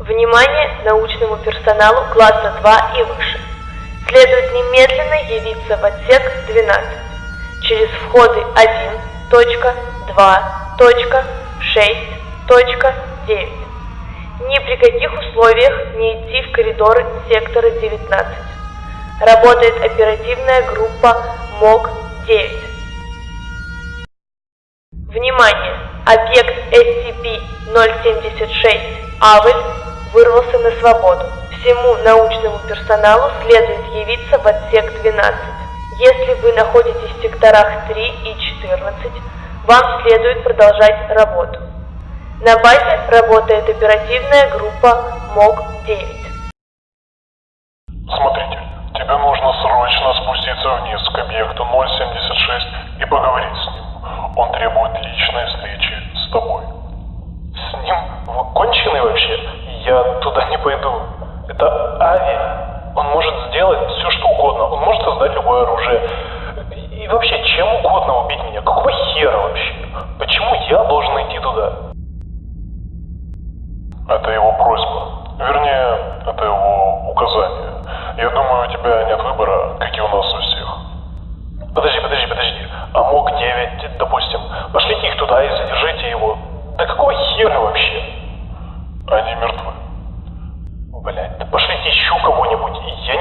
Внимание научному персоналу класса 2 и выше. Следует немедленно явиться в отсек 12 через входы 1, точка, 2, точка, 6, точка, 9. Ни при каких условиях не идти в коридоры сектора 19. Работает оперативная группа МОК-9. Внимание! Объект SCP-076 Авель вырвался на свободу. Всему научному персоналу следует явиться в отсек 12. Если вы находитесь в секторах 3 и 14, вам следует продолжать работу. На базе работает оперативная группа МОК-9. Смотрите, тебе нужно срочно спуститься вниз к объекту 076 и поговорить с ним. Оружие. И вообще, чем угодно убить меня. Какого хера вообще? Почему я должен идти туда? Это его просьба. Вернее, это его указание. Я думаю, у тебя нет выбора, как и у нас у всех. Подожди, подожди, подожди. А МОК 9, допустим. Пошлите их туда и задержите его. Да какого хера вообще? Они мертвы. Блять, да пошлите еще кого-нибудь. Я